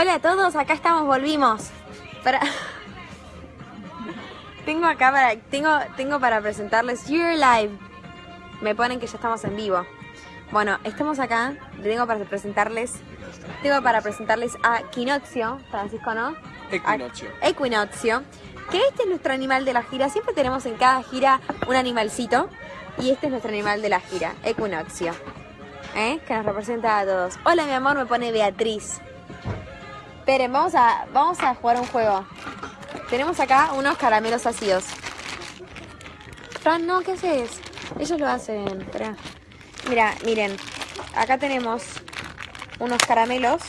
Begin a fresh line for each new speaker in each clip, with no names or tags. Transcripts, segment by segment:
Hola a todos, acá estamos, volvimos. Para... tengo acá para. Tengo, tengo para presentarles You're Live. Me ponen que ya estamos en vivo. Bueno, estamos acá. Tengo para presentarles. Tengo para presentarles a Quinoxio, Francisco, ¿no?
Equinoccio.
A Equinoccio. Que este es nuestro animal de la gira. Siempre tenemos en cada gira un animalcito. Y este es nuestro animal de la gira, Equinoccio. ¿Eh? Que nos representa a todos. Hola, mi amor, me pone Beatriz. Esperen, vamos a, vamos a jugar un juego. Tenemos acá unos caramelos ácidos. Fran, no, ¿qué haces? Ellos lo hacen. Espera. Mira, miren. Acá tenemos unos caramelos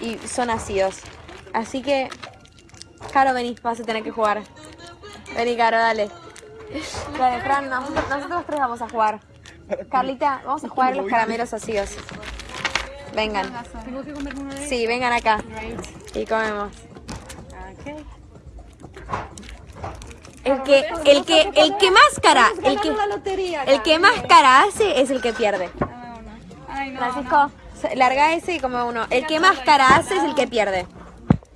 y son ácidos. Así que, Caro, vení, vas a tener que jugar. Vení, Caro, dale. Fran, nosotros, nosotros tres vamos a jugar. Carlita, vamos a jugar los caramelos ácidos. Vengan.
¿Tengo que comerme uno de
Sí, vengan acá. Y comemos. El que, el que, el que más cara, el que, el que más cara hace es el que pierde.
Ay, no.
Francisco, larga ese y come uno. El que más cara hace es el que pierde.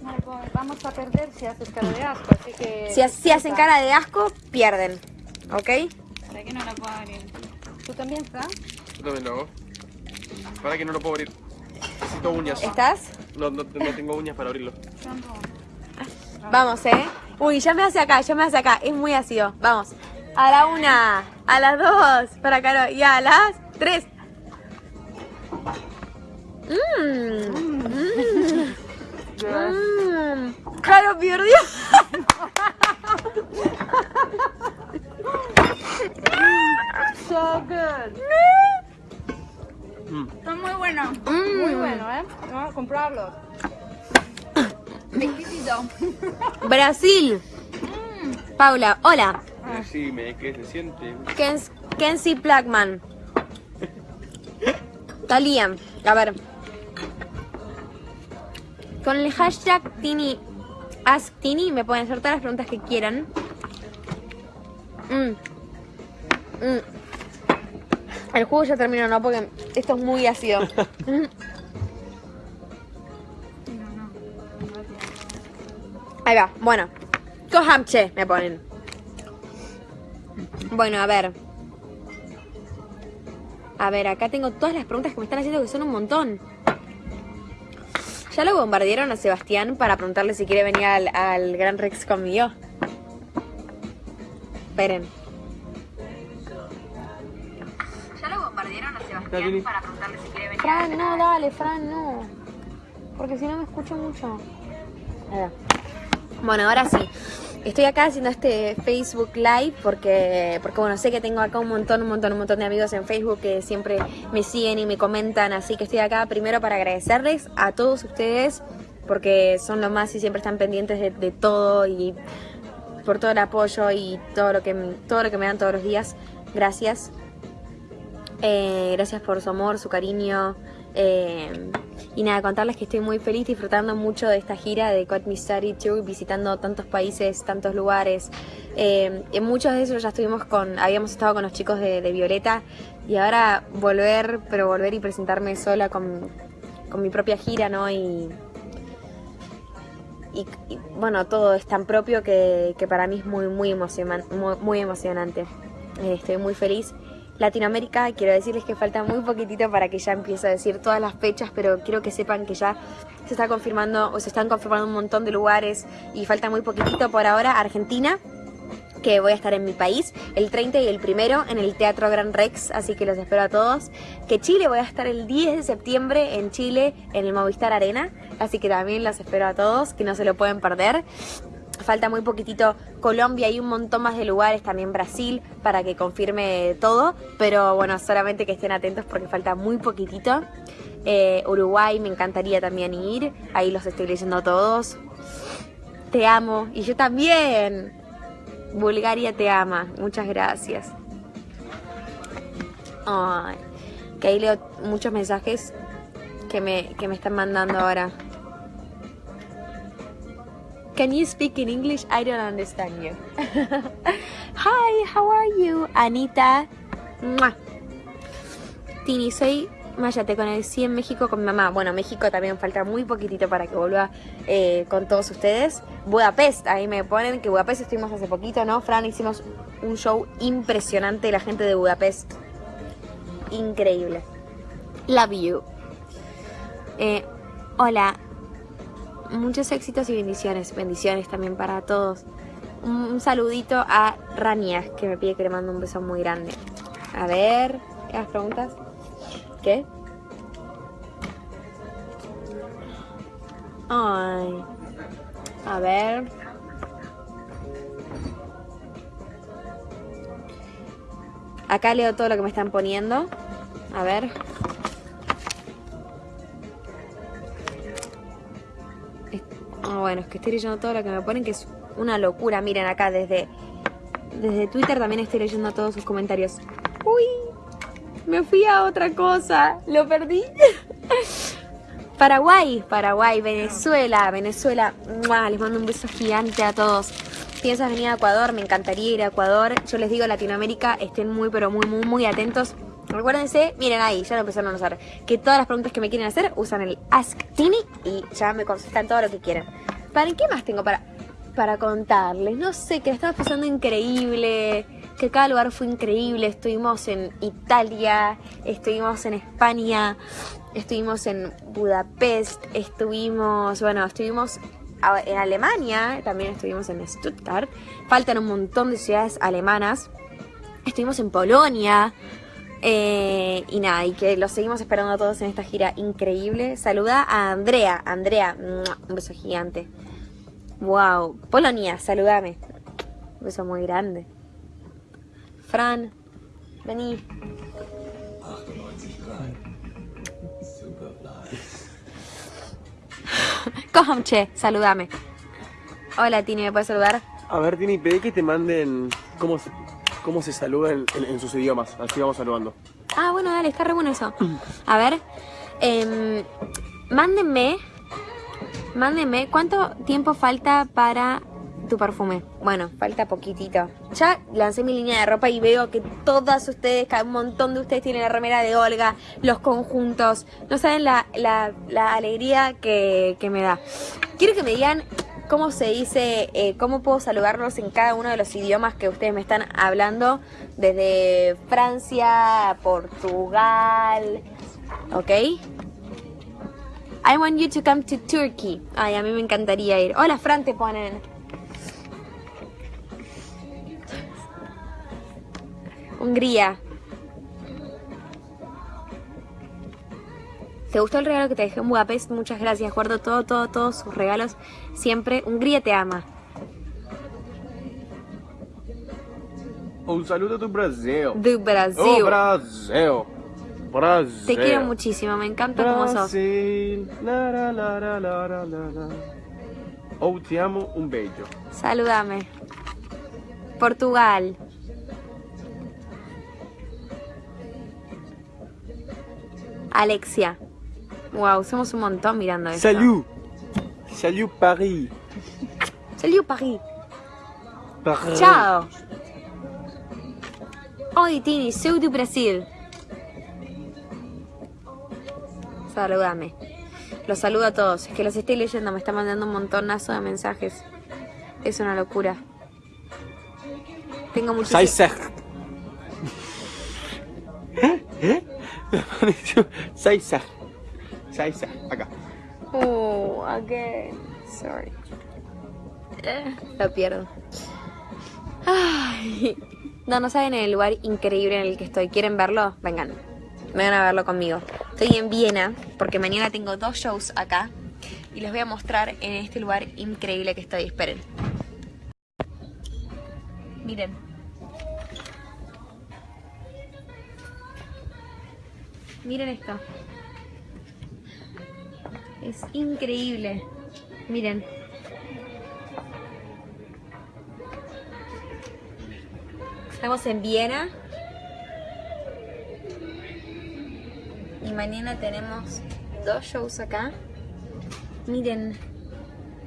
no, pues, vamos a perder si haces cara de asco, así que...
Si, si hacen cara de asco, pierden. ¿Ok?
¿Para que no la puedo abrir? ¿Tú también, Fran?
Yo también lo hago. Para que no lo puedo abrir. Necesito uñas.
¿Estás?
No, no, no tengo uñas para abrirlo.
Vamos, ¿eh? Uy, ya me hace acá, ya me hace acá. Es muy ácido. Vamos. A la una, a las dos, para Caro, y a las tres. Mmm. Mmm. Mmm. Caro perdió.
So good.
Mm.
Está muy bueno.
Mm.
Muy bueno, ¿eh? Vamos a comprarlos. Exquisito.
Brasil. Paula, hola.
Decime qué se siente.
Kens, Kenzie Blackman. Talía. A ver. Con el hashtag Tini Ask Tini me pueden hacer todas las preguntas que quieran. Mm. Mm. El juego ya terminó, ¿no? Porque esto es muy ácido. Ahí va, bueno. Cohamche me ponen. Bueno, a ver. A ver, acá tengo todas las preguntas que me están haciendo que son un montón. ¿Ya lo bombardearon a Sebastián para preguntarle si quiere venir al, al Gran Rex conmigo? Esperen. Para preguntarle si quiere venir Fran, no, dale, Fran, no. Porque si no me escucho mucho. Bueno, ahora sí. Estoy acá haciendo este Facebook Live porque, porque bueno, sé que tengo acá un montón, un montón, un montón de amigos en Facebook que siempre me siguen y me comentan, así que estoy acá primero para agradecerles a todos ustedes porque son lo más y siempre están pendientes de, de todo y por todo el apoyo y todo lo que, todo lo que me dan todos los días. Gracias. Eh, gracias por su amor, su cariño. eh, y nada, contarles que estoy muy feliz disfrutando mucho de esta gira de Me Study Tour, visitando tantos países, tantos lugares. Eh, en muchos de esos ya estuvimos con, habíamos estado con los chicos de, Violeta y ahora volver, pero volver y presentarme sola con, con mi propia gira, ¿no? Y, y, bueno, todo es tan propio que, que para mí es muy, muy, emocionan, muy, emocionante. Eh, estoy muy feliz. Latinoamérica, quiero decirles que falta muy poquitito para que ya empiece a decir todas las fechas, pero quiero que sepan que ya se está confirmando o se están confirmando un montón de lugares y falta muy poquitito por ahora. Argentina, que voy a estar en mi país el 30 y el primero en el Teatro Gran Rex, así que los espero a todos. Que Chile voy a estar el 10 de septiembre en Chile en el Movistar Arena, así que también los espero a todos, que no se lo pueden perder. Falta muy poquitito Colombia y un montón más de lugares, también Brasil, para que confirme todo. Pero bueno, solamente que estén atentos porque falta muy poquitito. Eh, Uruguay me encantaría también ir, ahí los estoy leyendo todos. Te amo, y yo también. Bulgaria te ama, muchas gracias. Ay, que ahí leo muchos mensajes que me, que me están mandando ahora. Can you speak in English? I don't understand you. Hi, how are you? Anita. Tini, soy Mayate con el sí en México con mi mamá. Bueno, México también falta muy poquitito para que vuelva eh, con todos ustedes. Budapest, ahí me ponen que Budapest estuvimos hace poquito, ¿no? Fran, hicimos un show impresionante, la gente de Budapest. Increíble. Love you. Eh, hola. Muchos éxitos y bendiciones. Bendiciones también para todos. Un, saludito a Rania, que me pide que le mando un beso muy grande. A ver, ¿las preguntas? ¿Qué? Ay. A ver. Acá leo todo lo que me están poniendo. A ver. Bueno, es que estoy leyendo todo lo que me ponen, que es una locura. Miren acá desde, desde Twitter también estoy leyendo todos sus comentarios. Uy, me fui a otra cosa. Lo perdí. Paraguay, Paraguay, Venezuela, Venezuela. ¡Mua! Les mando un beso gigante a todos. Piensas venir a Ecuador, me encantaría ir a Ecuador. Yo les digo Latinoamérica, estén muy, pero muy, muy, muy atentos. Recuérdense, miren ahí, ya lo empezaron a usar. Que todas las preguntas que me quieren hacer usan el Ask Tini y ya me contestan todo lo que quieran. ¿Para qué más tengo para, para contarles? No sé, que la estamos pasando increíble. Que cada lugar fue increíble. Estuvimos en Italia, estuvimos en España, estuvimos en Budapest, estuvimos, bueno, estuvimos en Alemania, también estuvimos en Stuttgart. Faltan un montón de ciudades alemanas. Estuvimos en Polonia. Eh, y nada, y que los seguimos esperando a todos en esta gira increíble. Saluda a Andrea. Andrea, un beso gigante. Wow. Polonia, saludame. Un beso muy grande. Fran, vení. Cojamche, saludame. Hola Tini, ¿me puedes saludar?
A ver, Tini, pedí que te manden cómo, cómo se saludan en, en sus idiomas. Así vamos saludando.
Ah, bueno, dale, está re bueno eso. A ver, em, mándenme, mándenme, ¿cuánto tiempo falta para tu perfume? Bueno, falta poquitito. Ya lancé mi línea de ropa y veo que todas ustedes, un montón de ustedes tienen la remera de Olga, los conjuntos. No saben la, la- la alegría que, que me da. Quiero que me digan cómo se dice, eh, cómo puedo saludarlos en cada uno de los idiomas que ustedes me están hablando, desde Francia, Portugal, ¿ok? I want you to come to Turkey. Ay, a mí me encantaría ir. Hola, Fran, te ponen. Hungría. ¿Te gustó el regalo que te dejé en Budapest? Muchas gracias. Guardo todo, todo, todos sus regalos. Siempre. Hungría te ama.
Un saludo do Brasil.
De Brasil.
Oh, Brasil. Brasil.
te quiero muchísimo. Me encanta cómo sos.
Brasil. La, la, la. Oh, te amo, un bello.
Saludame. Portugal. Alexia. Wow, somos un montón mirando esto.
Salut. Salut Paris.
Salut Paris.
Paris.
Chao. Oi, Tini, sou do Brasil. Saludame. Los saludo a todos. Es que los estoy leyendo, me están mandando un montonazo de mensajes. Es una locura. Tengo muchísimo.
Saisek. ¿Eh? Me pareció. Saisek. Saisek. Acá.
Oh, again. Sorry. Eh, lo pierdo. Ay. No, no saben el lugar increíble en el que estoy. ¿Quieren verlo? Vengan. Vengan a verlo conmigo. Estoy en Viena porque mañana tengo dos shows acá. Y les voy a mostrar en este lugar increíble que estoy. Esperen. Miren. Miren esto. Es increíble. Miren. Estamos en Viena. Y mañana tenemos dos shows acá. Miren.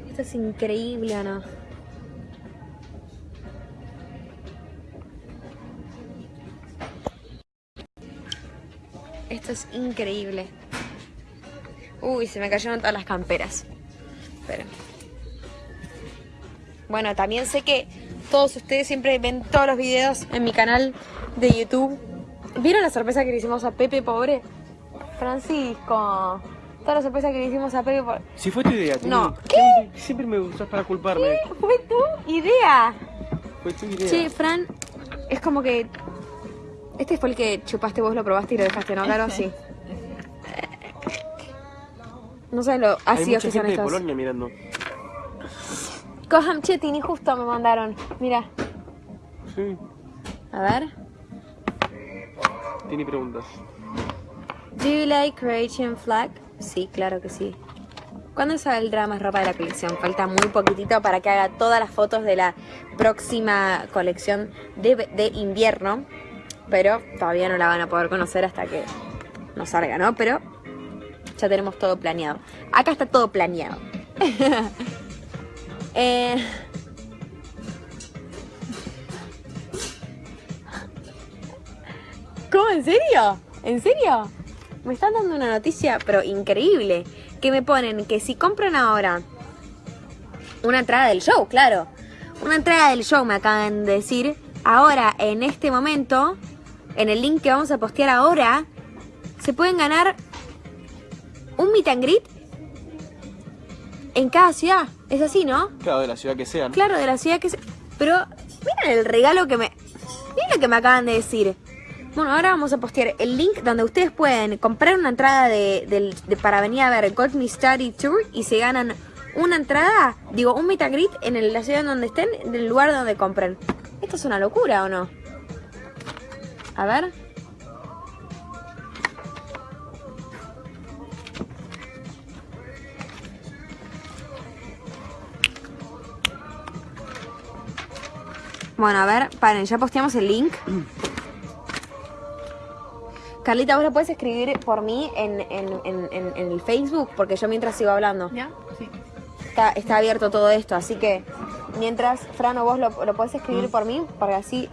Esto es increíble, ¿o no? Esto es increíble. Uy, se me cayeron todas las camperas. Esperen. Bueno, también sé que todos ustedes siempre ven todos los videos en mi canal de YouTube. ¿Vieron la sorpresa que le hicimos a Pepe, pobre? Francisco. Toda la sorpresa que le hicimos a Pepe, pobre.
Si fue tu idea, Tini.
No.
Siempre- Siempre me usas para culparme.
Fue tu idea.
Fue tu idea.
Che, Fran, es como que. Este fue el que chupaste vos, lo probaste y lo dejaste, ¿no? Claro, sí. No sé lo
Hay
ácidos
mucha
que son
gente de
estos.
Polonia mirando.
Chetini justo me mandaron. Mira.
Sí.
A ver.
Tini preguntas.
Do you like Croatian flag? Sí, claro que sí. ¿Cuándo saldrá más ropa de la colección? Falta muy poquitito para que haga todas las fotos de la próxima colección de, de invierno. Pero todavía no la van a poder conocer hasta que no salga, ¿no? Pero ya tenemos todo planeado. Acá está todo planeado. Eh, ¿Cómo? ¿En serio? ¿En serio? Me están dando una noticia, pero increíble. Que me ponen que si compran ahora una entrada del show, claro. Una entrada del show me acaban de decir. Ahora, en este momento, en el link que vamos a postear ahora, se pueden ganar un meet and greet en cada ciudad. Es así, ¿no?
Claro, de la ciudad que sean.
Claro, de la ciudad que se... Pero miren el regalo que me... Miren lo que me acaban de decir. Bueno, ahora vamos a postear el link donde ustedes pueden comprar una entrada de, para venir a ver Got Me Study Tour y se ganan una entrada, digo, un meet and greet en el- la ciudad en donde estén, del lugar donde compren. ¿Esto es una locura o no? A ver. Bueno, a ver, paren, ya posteamos el link. Carlita, ¿vos lo puedes escribir por mí en, en- en- en- en el Facebook? Porque yo mientras sigo hablando.
¿Ya? Sí.
Está, está abierto todo esto, así que mientras, Fran o vos lo, lo podés escribir por mí, porque así,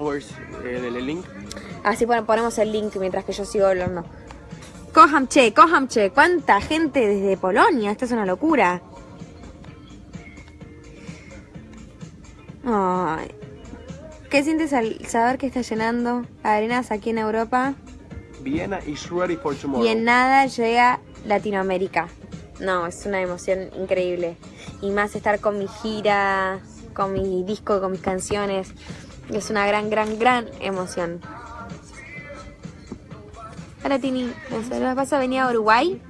eh, el, el link?
así pon- ponemos el link mientras que yo sigo hablando. Kohamche, Kohamche, cuánta gente desde Polonia, esto es una locura. Ay. ¿Qué sientes al saber que está llenando arenas aquí en Europa
Vienna is ready for tomorrow.
y en nada llega Latinoamérica? No, es una emoción increíble. Y más estar con mi gira, con mi disco, con mis canciones. Es una gran, gran, gran emoción. Hola Tini, ¿me saludas? ¿Vas a venir a Uruguay?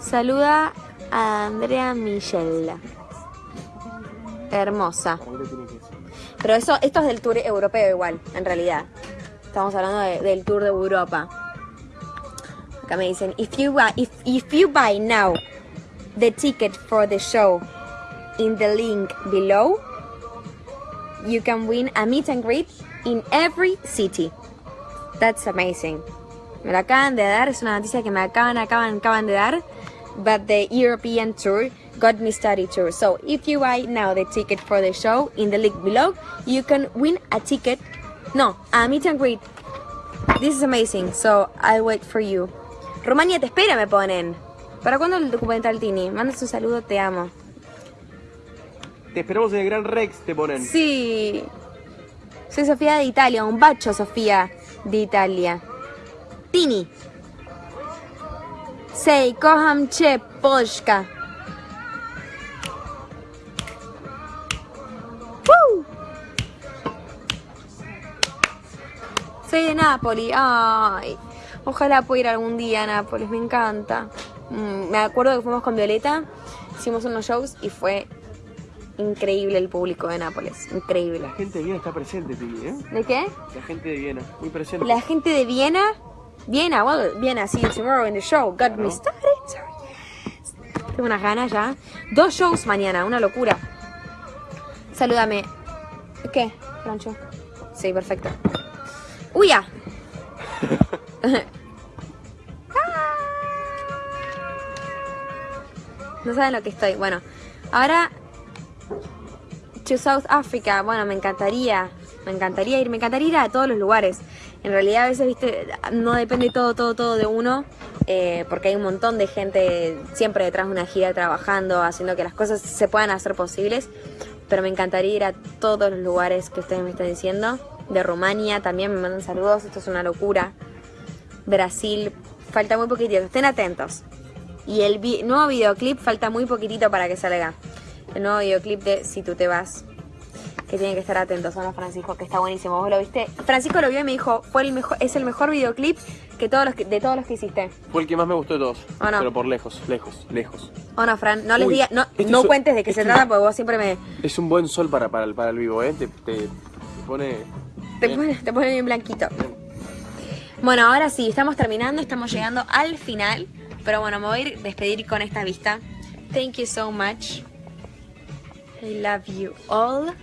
Saluda a Andrea Michelle. Hermosa. Pero eso, esto es del tour europeo igual, en realidad. Estamos hablando de- del tour de Europa. Acá me dicen, if you, buy, if, if you buy now the ticket for the show in the link below, you can win a meet and greet in every city. That's amazing. Me lo acaban de dar, es una noticia que me acaban, acaban, acaban de dar. But the European tour got me study tour. So if you buy now the ticket for the show in the link below, you can win a ticket. No, a meet and greet. This is amazing. So I'll wait for you. Rumania te espera, me ponen. ¿Para cuándo el documental Tini? Manda un saludo, te amo.
Te esperamos en el Gran Rex, te ponen.
Sí. Soy Sofía de Italia, un bacho Sofía de Italia. Tini. Sei, kocham cię, Polska. Soy de Nápoles. Ay, ojalá pueda ir algún día a Nápoles, me encanta. Mm, me acuerdo que fuimos con Violeta, hicimos unos shows y fue increíble el público de Nápoles. Increíble.
La gente de Viena está presente, Tini, ¿eh?
¿De qué?
La gente de Viena, muy presente.
La gente de Viena. Viena, well, Viena, see you tomorrow in the show. Got me started. Tengo unas ganas ya. Dos shows mañana, una locura. Salúdame. ¿Qué, Francho? Sí, perfecto. ¡Uy, ya! No saben lo que estoy. Bueno, ahora to South Africa. Bueno, me encantaría. Me encantaría ir, me encantaría ir a todos los lugares. En realidad a veces, viste, no depende todo, todo, todo de uno, eh, porque hay un montón de gente siempre detrás de una gira trabajando, haciendo que las cosas se puedan hacer posibles. Pero me encantaría ir a todos los lugares que ustedes me están diciendo. De Rumania también me mandan saludos, esto es una locura. Brasil, falta muy poquitito, estén atentos. Y el vi- nuevo videoclip falta muy poquitito para que salga. El nuevo videoclip de Si tú te vas. Que tienen que estar atentos, ¿o no, Francisco? Que está buenísimo. ¿Vos lo viste? Francisco lo vio y me dijo, fue el mejor, es el mejor videoclip que todos los que, de todos los que hiciste.
Fue el que más me gustó de todos.
¿O no?
Pero por lejos, lejos, lejos.
¿O no, Fran? No les
Uy,
digas, no,
este
no
es-
cuentes de qué se
este-
trata porque vos siempre me...
Es un buen sol para, para, el- para el vivo, ¿eh? Te pone...
Te
bien.
pone, te pone bien blanquito. Bueno, ahora sí, estamos terminando, estamos llegando al final. Pero bueno, me voy a ir despedir con esta vista. Thank you so much. I love you all.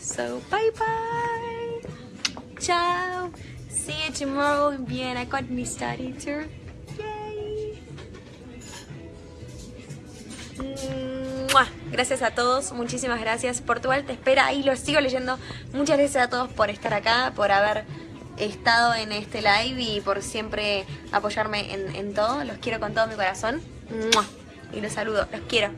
So, bye bye. Ciao. See you tomorrow in Vienna. Got me study tour. Yay. Mua. Gracias a todos, muchísimas gracias. Portugal te espera y lo sigo leyendo. Muchas gracias a todos por estar acá, por haber estado en este live y por siempre apoyarme en, en todo. Los quiero con todo mi corazón. Y los saludo, los quiero.